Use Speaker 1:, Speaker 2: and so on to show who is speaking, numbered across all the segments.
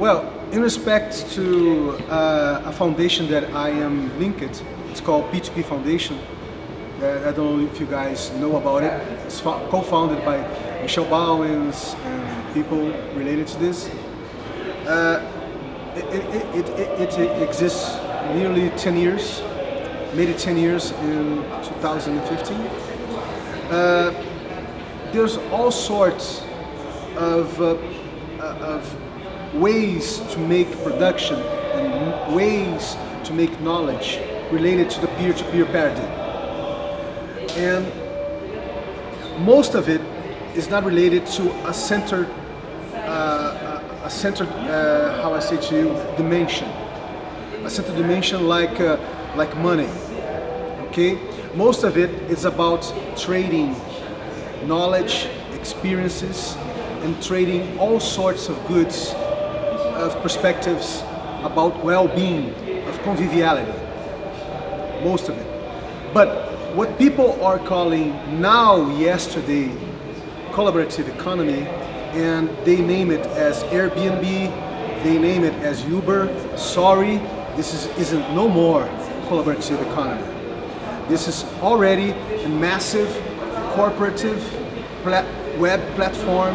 Speaker 1: Well, in respect to uh, a foundation that I am linked, it's called P2P Foundation. Uh, I don't know if you guys know about it. It's co-founded by Michel Bauwens and people related to this. Uh, it, it, it, it, exists nearly 10 years, made it 10 years in 2015. Uh, there's all sorts of, uh, of ways to make production and ways to make knowledge related to the peer-to-peer -peer paradigm. And most of it is not related to a centered, uh, a centered, uh, how I say to you, dimension. A centered dimension like, uh, like money, okay? Most of it is about trading knowledge, experiences, and trading all sorts of goods, of perspectives about well-being, of conviviality, most of it. But what people are calling now, yesterday, collaborative economy, and they name it as Airbnb, they name it as Uber, sorry, this is, isn't no more collaborative economy. This is already a massive corporative plat web platform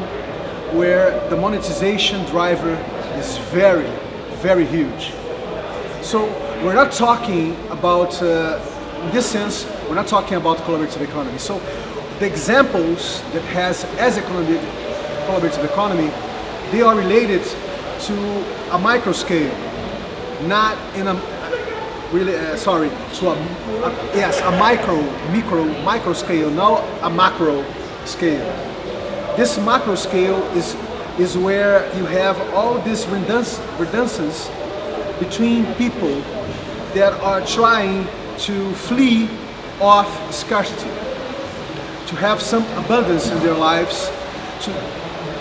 Speaker 1: where the monetization driver is very, very huge. So we're not talking about, uh, in this sense, we're not talking about collaborative economy. So the examples that has as a collaborative economy, they are related to a micro scale, not in a really uh, sorry to a, a, yes a micro micro micro scale, now a macro scale. This macro scale is, is where you have all this redundancies between people that are trying to flee off scarcity, to have some abundance in their lives, to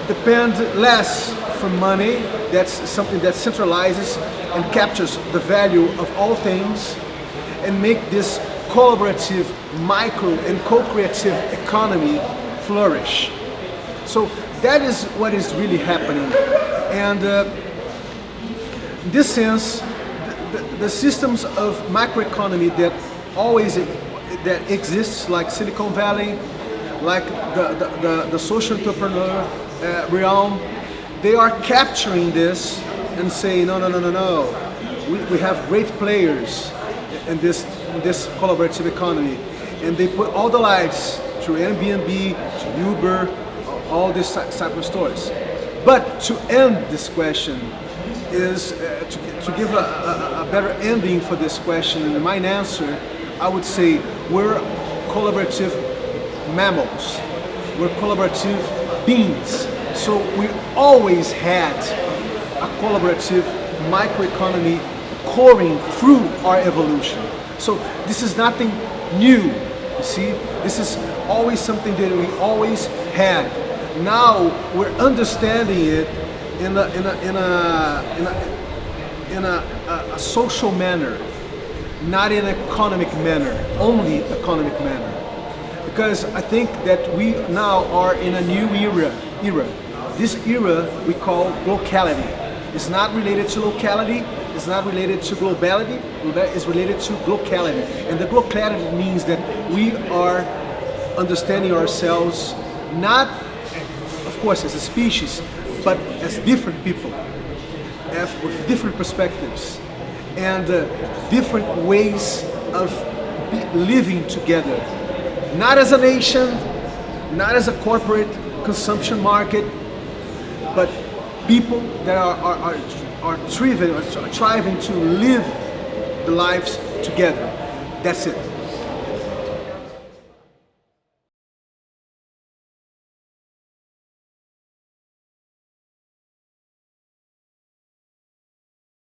Speaker 1: depend less from money, that's something that centralizes and captures the value of all things, and make this collaborative, micro and co-creative economy flourish. So that is what is really happening. And uh, in this sense, the, the, the, systems of macroeconomy that always that exists, like Silicon Valley, like the, the, the, the social entrepreneur uh, realm, they are capturing this and saying, no, no, no, no, no. We, we have great players in this, in this collaborative economy. And they put all the lights through Airbnb, to Uber, all these type of stores. But to end this question is uh, to, to, give a, a, a, better ending for this question and my answer, I would say we're collaborative mammals. We're collaborative beings. So we always had a collaborative microeconomy coring through our evolution. So this is nothing new you see, this is always something that we always had. Now we're understanding it in a in a in a in a, in a, a, a social manner, not in an economic manner, only economic manner. Because I think that we now are in a new era. Era. This era we call glocality. It's not related to locality, it's not related to globality, it's related to glocality. And the locality means that we are understanding ourselves not, course, as a species, but as different people, with different perspectives and uh, different ways of living together. Not as a nation, not as a corporate consumption market, but people that are, are, are are thriving, are thriving to live the lives together. That's it.